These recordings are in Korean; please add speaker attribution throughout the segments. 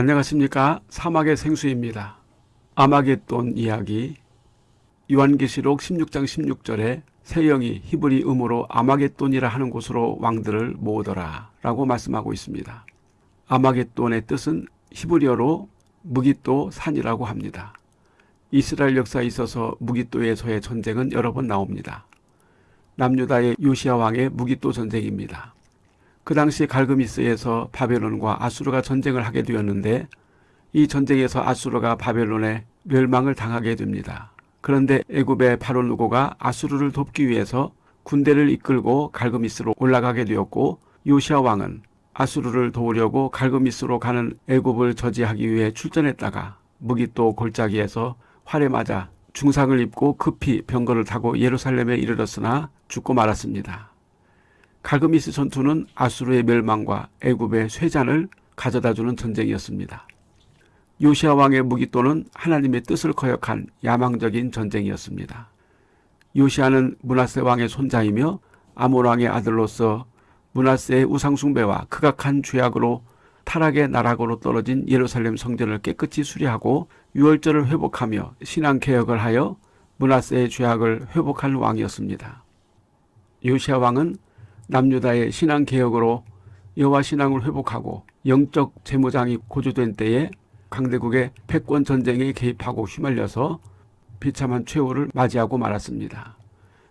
Speaker 1: 안녕하십니까 사막의 생수입니다. 아마겟돈 이야기 요한계시록 16장 16절에 세영이 히브리 음으로 아마겟돈이라 하는 곳으로 왕들을 모으더라 라고 말씀하고 있습니다. 아마겟돈의 뜻은 히브리어로 무기또 산이라고 합니다. 이스라엘 역사에 있어서 무기또에서의 전쟁은 여러 번 나옵니다. 남유다의 요시아 왕의 무기또 전쟁입니다. 그 당시 갈그미스에서 바벨론과 아수르가 전쟁을 하게 되었는데 이 전쟁에서 아수르가 바벨론에 멸망을 당하게 됩니다. 그런데 애굽의 바로 누고가 아수르를 돕기 위해서 군대를 이끌고 갈그미스로 올라가게 되었고 요시아 왕은 아수르를 도우려고 갈그미스로 가는 애굽을 저지하기 위해 출전했다가 무기또 골짜기에서 활에 맞아 중상을 입고 급히 병거를 타고 예루살렘에 이르렀으나 죽고 말았습니다. 갈그미스 전투는 아수르의 멸망과 애굽의 쇠잔을 가져다주는 전쟁이었습니다. 요시아 왕의 무기또는 하나님의 뜻을 거역한 야망적인 전쟁이었습니다. 요시아는 문하세 왕의 손자이며 아몬 왕의 아들로서 문하세의 우상숭배와 극악한 죄악으로 타락의 나락으로 떨어진 예루살렘 성전을 깨끗이 수리하고 유월절을 회복하며 신앙개혁을 하여 문하세의 죄악을 회복한 왕이었습니다. 요시아 왕은 남유다의 신앙개혁으로 여호와 신앙을 회복하고 영적 재무장이 고조된 때에 강대국의 패권 전쟁에 개입하고 휘말려서 비참한 최후를 맞이하고 말았습니다.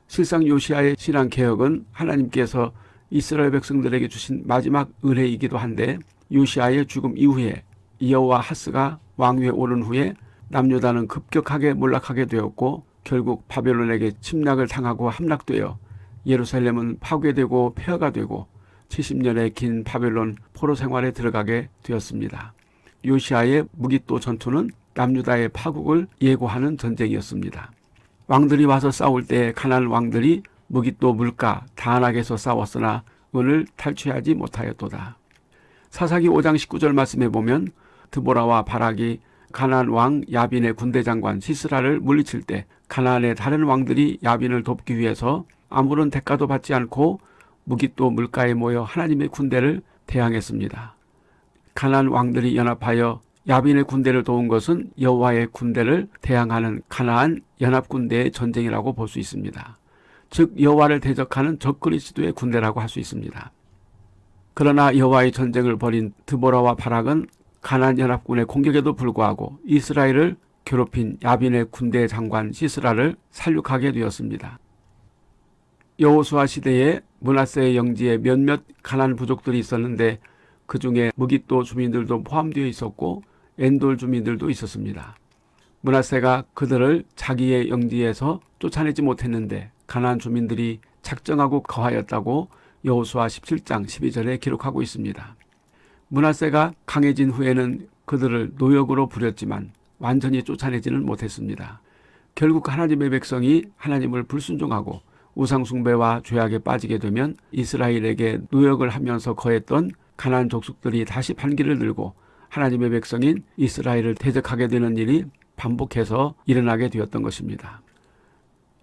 Speaker 1: 실상 요시아의 신앙개혁은 하나님께서 이스라엘 백성들에게 주신 마지막 은혜이기도 한데 요시아의 죽음 이후에 여호와 하스가 왕위에 오른 후에 남유다는 급격하게 몰락하게 되었고 결국 바벨론에게 침략을 당하고 함락되어 예루살렘은 파괴되고 폐허가 되고 70년의 긴 바벨론 포로 생활에 들어가게 되었습니다. 요시아의 무기또 전투는 남유다의 파국을 예고하는 전쟁이었습니다. 왕들이 와서 싸울 때 가난 왕들이 무기또 물가 다안악에서 싸웠으나 은을 탈취하지 못하였도다. 사사기 5장 19절 말씀에 보면 드보라와 바락이 가나안 왕 야빈의 군대 장관 시스라를 물리칠 때 가나안의 다른 왕들이 야빈을 돕기 위해서 아무런 대가도 받지 않고 무기또 물가에 모여 하나님의 군대를 대항했습니다. 가나안 왕들이 연합하여 야빈의 군대를 도운 것은 여호와의 군대를 대항하는 가나안 연합군대의 전쟁이라고 볼 수 있습니다. 즉 여호와를 대적하는 적그리스도의 군대라고 할 수 있습니다. 그러나 여호와의 전쟁을 벌인 드보라와 바락은 가나안 연합군의 공격에도 불구하고 이스라엘을 괴롭힌 야빈의 군대 장관 시스라를 살육하게 되었습니다. 여호수아 시대에 문하세의 영지에 몇몇 가난 부족들이 있었는데 그 중에 무기또 주민들도 포함되어 있었고 엔돌 주민들도 있었습니다. 문하세가 그들을 자기의 영지에서 쫓아내지 못했는데 가나안 주민들이 작정하고 거하였다고 여호수아 17장 12절에 기록하고 있습니다. 문하세가 강해진 후에는 그들을 노역으로 부렸지만 완전히 쫓아내지는 못했습니다. 결국 하나님의 백성이 하나님을 불순종하고 우상숭배와 죄악에 빠지게 되면 이스라엘에게 노역을 하면서 거했던 가난 족속들이 다시 반기를 들고 하나님의 백성인 이스라엘을 대적하게 되는 일이 반복해서 일어나게 되었던 것입니다.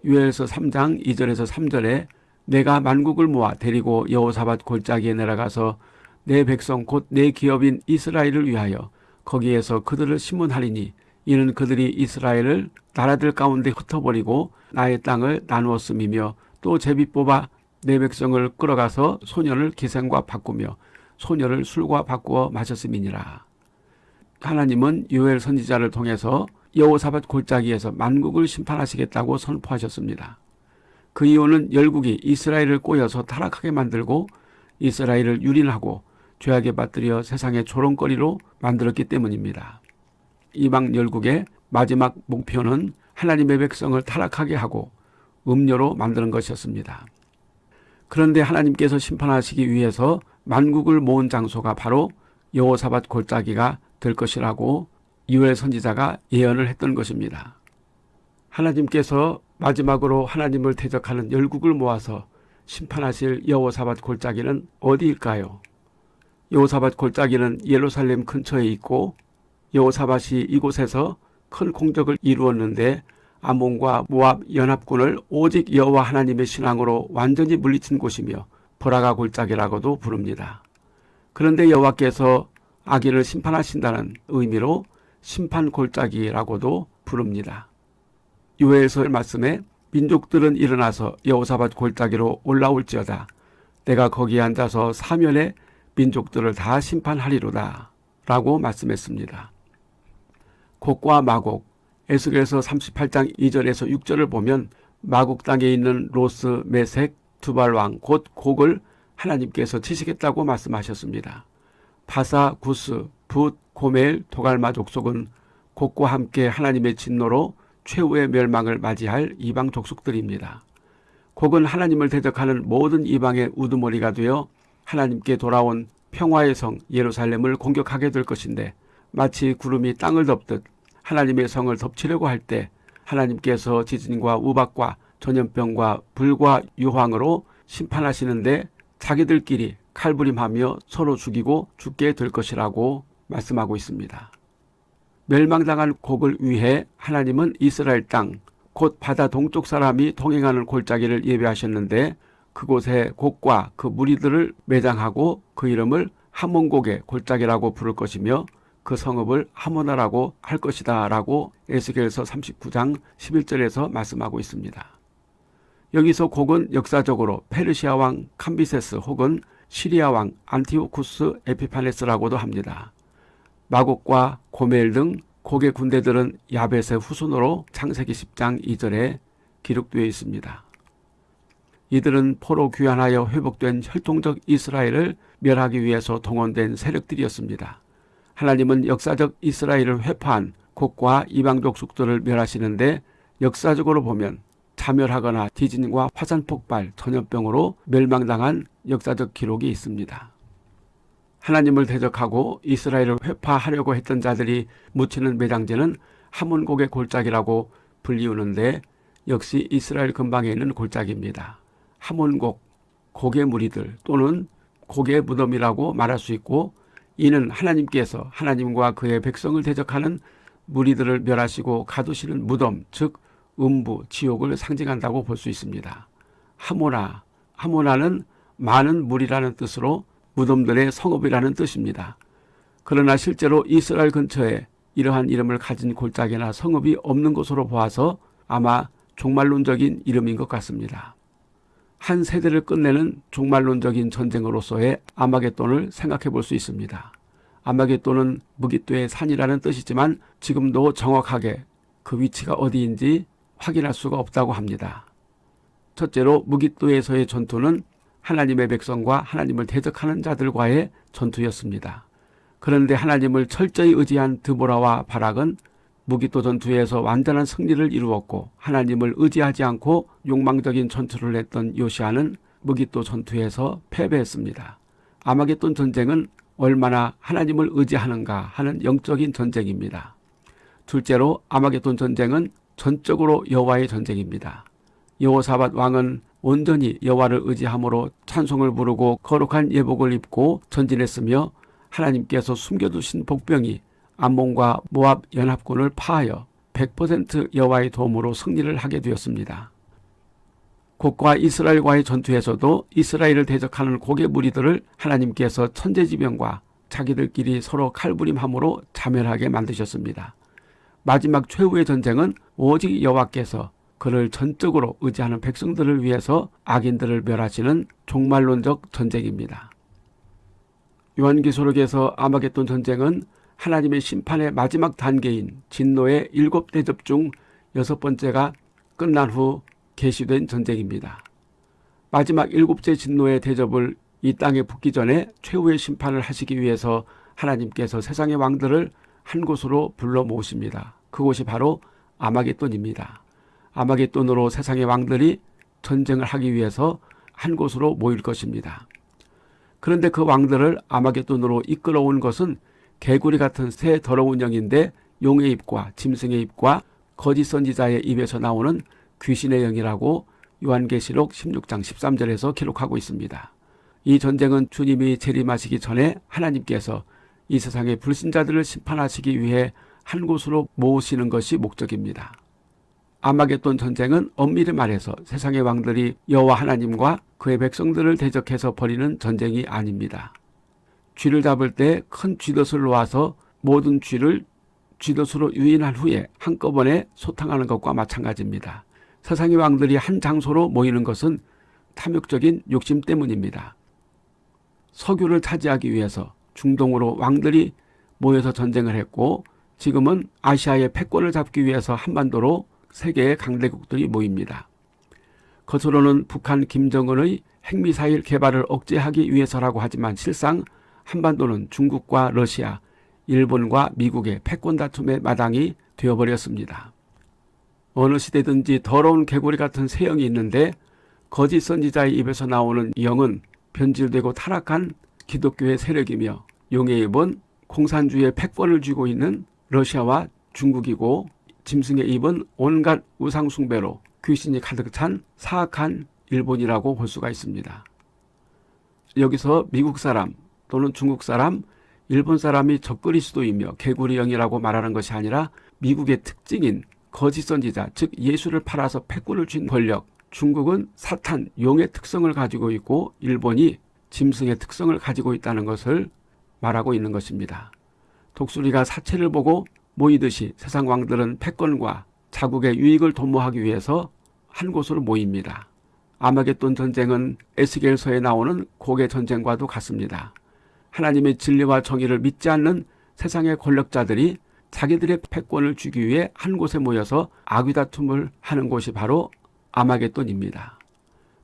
Speaker 1: 유엘서 3장 2절에서 3절에 내가 만국을 모아 데리고 여호사밧 골짜기에 내려가서 내 백성 곧 내 기업인 이스라엘을 위하여 거기에서 그들을 심문하리니 이는 그들이 이스라엘을 나라들 가운데 흩어버리고 나의 땅을 나누었음이며 또 제비 뽑아 내 백성을 끌어가서 소년을 기생과 바꾸며 소녀를 술과 바꾸어 마셨음이니라. 하나님은 요엘 선지자를 통해서 여호사밧 골짜기에서 만국을 심판하시겠다고 선포하셨습니다. 그 이유는 열국이 이스라엘을 꼬여서 타락하게 만들고 이스라엘을 유린하고 죄악에 빠뜨려 세상의 조롱거리로 만들었기 때문입니다. 이방 열국의 마지막 목표는 하나님의 백성을 타락하게 하고 음료로 만드는 것이었습니다. 그런데 하나님께서 심판하시기 위해서 만국을 모은 장소가 바로 여호사밧 골짜기가 될 것이라고 이후의 선지자가 예언을 했던 것입니다. 하나님께서 마지막으로 하나님을 대적하는 열국을 모아서 심판하실 여호사밧 골짜기는 어디일까요? 여호사밧 골짜기는 예루살렘 근처에 있고 여호사밧이 이곳에서 큰 공적을 이루었는데 아몬과 모압 연합군을 오직 여호와 하나님의 신앙으로 완전히 물리친 곳이며 보라가 골짜기라고도 부릅니다. 그런데 여호와께서 악인을 심판하신다는 의미로 심판 골짜기라고도 부릅니다. 유해서 말씀에 민족들은 일어나서 여호사밧 골짜기로 올라올지어다. 내가 거기에 앉아서 사면에 민족들을 다 심판하리로다. 라고 말씀했습니다. 곡과 마곡, 에스겔서 38장 2절에서 6절을 보면 마곡 땅에 있는 로스, 메색, 두발왕, 곧 곡을 하나님께서 치시겠다고 말씀하셨습니다. 바사, 구스, 붓, 고멜, 도갈마 족속은 곡과 함께 하나님의 진노로 최후의 멸망을 맞이할 이방 족속들입니다. 곡은 하나님을 대적하는 모든 이방의 우두머리가 되어 하나님께 돌아온 평화의 성 예루살렘을 공격하게 될 것인데 마치 구름이 땅을 덮듯 하나님의 성을 덮치려고 할 때 하나님께서 지진과 우박과 전염병과 불과 유황으로 심판하시는데 자기들끼리 칼부림하며 서로 죽이고 죽게 될 것이라고 말씀하고 있습니다. 멸망당한 곡을 위해 하나님은 이스라엘 땅, 곧 바다 동쪽 사람이 통행하는 골짜기를 예배하셨는데 그곳에 곡과 그 무리들을 매장하고 그 이름을 하몬곡의 골짜기라고 부를 것이며 그 성읍을 하모나라고 할 것이다 라고 에스겔서 39장 11절에서 말씀하고 있습니다. 여기서 곡은 역사적으로 페르시아 왕 캄비세스 혹은 시리아 왕 안티오쿠스 에피파네스라고도 합니다. 마곡과 고멜 등 곡의 군대들은 야벳의 후손으로 창세기 10장 2절에 기록되어 있습니다. 이들은 포로 귀환하여 회복된 혈통적 이스라엘을 멸하기 위해서 동원된 세력들이었습니다. 하나님은 역사적 이스라엘을 회파한 곡과 이방 족 속들을 멸하시는데 역사적으로 보면 자멸하거나 지진과 화산 폭발, 전염병으로 멸망당한 역사적 기록이 있습니다. 하나님을 대적하고 이스라엘을 회파하려고 했던 자들이 묻히는 매장제는 하몬곡의 골짜기라고 불리우는데 역시 이스라엘 근방에 있는 골짜기입니다. 하몬곡, 곡의 무리들 또는 곡의 무덤이라고 말할 수 있고 이는 하나님께서 하나님과 그의 백성을 대적하는 무리들을 멸하시고 가두시는 무덤, 즉 음부, 지옥을 상징한다고 볼 수 있습니다. 하모나, 하모나는 많은 무리라는 뜻으로 무덤들의 성읍이라는 뜻입니다. 그러나 실제로 이스라엘 근처에 이러한 이름을 가진 골짜기나 성읍이 없는 것으로 보아서 아마 종말론적인 이름인 것 같습니다. 한 세대를 끝내는 종말론적인 전쟁으로서의 아마겟돈을 생각해 볼 수 있습니다. 아마겟돈은 무기또의 산이라는 뜻이지만 지금도 정확하게 그 위치가 어디인지 확인할 수가 없다고 합니다. 첫째로 무기또에서의 전투는 하나님의 백성과 하나님을 대적하는 자들과의 전투였습니다. 그런데 하나님을 철저히 의지한 드보라와 바락은 무기또 전투에서 완전한 승리를 이루었고 하나님을 의지하지 않고 욕망적인 전투를 했던 요시아는 무기또 전투에서 패배했습니다. 아마겟돈 전쟁은 얼마나 하나님을 의지하는가 하는 영적인 전쟁입니다. 둘째로 아마겟돈 전쟁은 전적으로 여호와의 전쟁입니다. 여호사밧 왕은 온전히 여호와를 의지함으로 찬송을 부르고 거룩한 예복을 입고 전진했으며 하나님께서 숨겨두신 복병이 암몬과 모압 연합군을 파하여 100% 여호와의 도움으로 승리를 하게 되었습니다. 곡과 이스라엘과의 전투에서도 이스라엘을 대적하는 곡의 무리들을 하나님께서 천재지변과 자기들끼리 서로 칼부림함으로 자멸하게 만드셨습니다. 마지막 최후의 전쟁은 오직 여호와께서 그를 전적으로 의지하는 백성들을 위해서 악인들을 멸하시는 종말론적 전쟁입니다. 요한기소록에서 아마겟돈 전쟁은 하나님의 심판의 마지막 단계인 진노의 일곱 대접 중 여섯 번째가 끝난 후 개시된 전쟁입니다. 마지막 일곱째 진노의 대접을 이 땅에 붙기 전에 최후의 심판을 하시기 위해서 하나님께서 세상의 왕들을 한 곳으로 불러 모으십니다. 그곳이 바로 아마겟돈입니다. 아마겟돈으로 세상의 왕들이 전쟁을 하기 위해서 한 곳으로 모일 것입니다. 그런데 그 왕들을 아마겟돈으로 이끌어온 것은 개구리 같은 새 더러운 영인데 용의 입과 짐승의 입과 거짓 선지자의 입에서 나오는 귀신의 영이라고 요한계시록 16장 13절에서 기록하고 있습니다. 이 전쟁은 주님이 재림하시기 전에 하나님께서 이 세상의 불신자들을 심판하시기 위해 한 곳으로 모으시는 것이 목적입니다. 아마겟돈 전쟁은 엄밀히 말해서 세상의 왕들이 여호와 하나님과 그의 백성들을 대적해서 벌이는 전쟁이 아닙니다. 쥐를 잡을 때 큰 쥐덫을 놓아서 모든 쥐를 쥐덫으로 유인한 후에 한꺼번에 소탕하는 것과 마찬가지입니다. 세상의 왕들이 한 장소로 모이는 것은 탐욕적인 욕심 때문입니다. 석유를 차지하기 위해서 중동으로 왕들이 모여서 전쟁을 했고 지금은 아시아의 패권을 잡기 위해서 한반도로 세계의 강대국들이 모입니다. 겉으로는 북한 김정은의 핵미사일 개발을 억제하기 위해서라고 하지만 실상 한반도는 중국과 러시아, 일본과 미국의 패권 다툼의 마당이 되어버렸습니다. 어느 시대든지 더러운 개구리 같은 세형이 있는데 거짓 선지자의 입에서 나오는 영은 변질되고 타락한 기독교의 세력이며 용의 입은 공산주의의 패권을 쥐고 있는 러시아와 중국이고 짐승의 입은 온갖 우상숭배로 귀신이 가득 찬 사악한 일본이라고 볼 수가 있습니다. 여기서 미국 사람 또는 중국 사람, 일본 사람이 적그리스도이며 개구리영이라고 말하는 것이 아니라 미국의 특징인 거짓 선지자, 즉 예수를 팔아서 패권을 쥔 권력, 중국은 사탄, 용의 특성을 가지고 있고 일본이 짐승의 특성을 가지고 있다는 것을 말하고 있는 것입니다. 독수리가 사체를 보고 모이듯이 세상 왕들은 패권과 자국의 유익을 도모하기 위해서 한 곳으로 모입니다. 아마겟돈 전쟁은 에스겔서에 나오는 고개 전쟁과도 같습니다. 하나님의 진리와 정의를 믿지 않는 세상의 권력자들이 자기들의 패권을 주기 위해 한 곳에 모여서 아귀다툼을 하는 곳이 바로 아마겟돈입니다.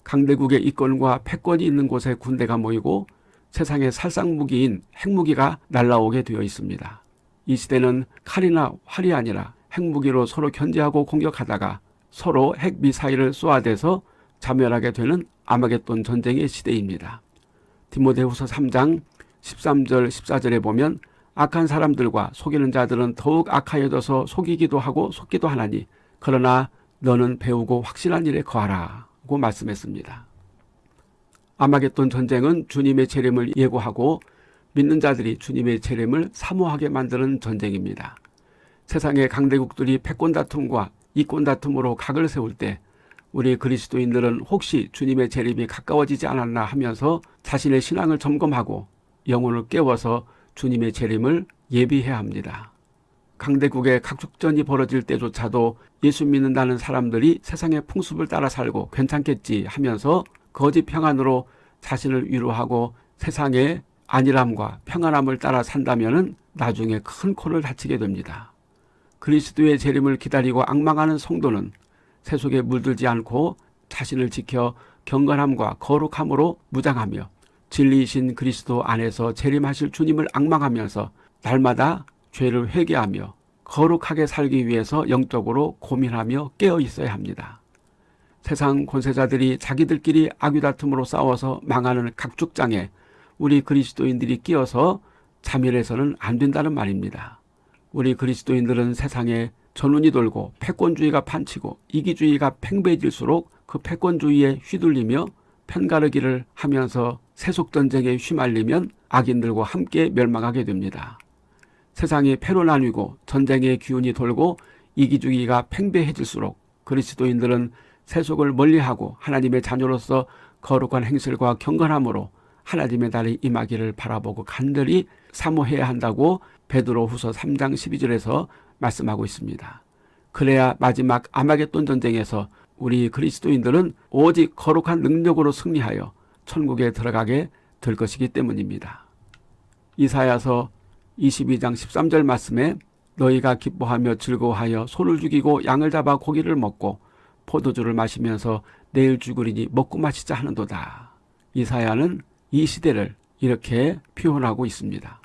Speaker 1: 강대국의 이권과 패권이 있는 곳에 군대가 모이고 세상의 살상무기인 핵무기가 날라오게 되어 있습니다. 이 시대는 칼이나 활이 아니라 핵무기로 서로 견제하고 공격하다가 서로 핵미사일을 쏘아대서 자멸하게 되는 아마겟돈 전쟁의 시대입니다. 디모데후서 3장 13절 14절에 보면 악한 사람들과 속이는 자들은 더욱 악하여져서 속이기도 하고 속기도 하나니 그러나 너는 배우고 확실한 일에 거하라고 말씀했습니다. 아마겟돈 전쟁은 주님의 재림을 예고하고 믿는 자들이 주님의 재림을 사모하게 만드는 전쟁입니다. 세상의 강대국들이 패권 다툼과 이권 다툼으로 각을 세울 때 우리 그리스도인들은 혹시 주님의 재림이 가까워지지 않았나 하면서 자신의 신앙을 점검하고 영혼을 깨워서 주님의 재림을 예비해야 합니다. 강대국의 각축전이 벌어질 때조차도 예수 믿는다는 사람들이 세상의 풍습을 따라 살고 괜찮겠지 하면서 거짓 평안으로 자신을 위로하고 세상의 안일함과 평안함을 따라 산다면 나중에 큰 코를 다치게 됩니다. 그리스도의 재림을 기다리고 악망하는 성도는 세속에 물들지 않고 자신을 지켜 경건함과 거룩함으로 무장하며 진리이신 그리스도 안에서 재림하실 주님을 악망하면서 날마다 죄를 회개하며 거룩하게 살기 위해서 영적으로 고민하며 깨어 있어야 합니다. 세상 권세자들이 자기들끼리 악유다툼으로 싸워서 망하는 각축장에 우리 그리스도인들이 끼어서 자멸해서는 안 된다는 말입니다. 우리 그리스도인들은 세상에 전운이 돌고 패권주의가 판치고 이기주의가 팽배해질수록 그 패권주의에 휘둘리며 편가르기를 하면서 세속전쟁에 휘말리면 악인들과 함께 멸망하게 됩니다. 세상이 패로 나뉘고 전쟁의 기운이 돌고 이기주의가 팽배해질수록 그리스도인들은 세속을 멀리하고 하나님의 자녀로서 거룩한 행실과 경건함으로 하나님의 날이 임하기를 바라보고 간절히 사모해야 한다고 베드로 후서 3장 12절에서 말씀하고 있습니다. 그래야 마지막 아마겟돈 전쟁에서 우리 그리스도인들은 오직 거룩한 능력으로 승리하여 천국에 들어가게 될 것이기 때문입니다. 이사야서 22장 13절 말씀에 너희가 기뻐하며 즐거워하여 소를 죽이고 양을 잡아 고기를 먹고 포도주를 마시면서 내일 죽으리니 먹고 마시자 하는도다. 이사야는 이 시대를 이렇게 표현하고 있습니다.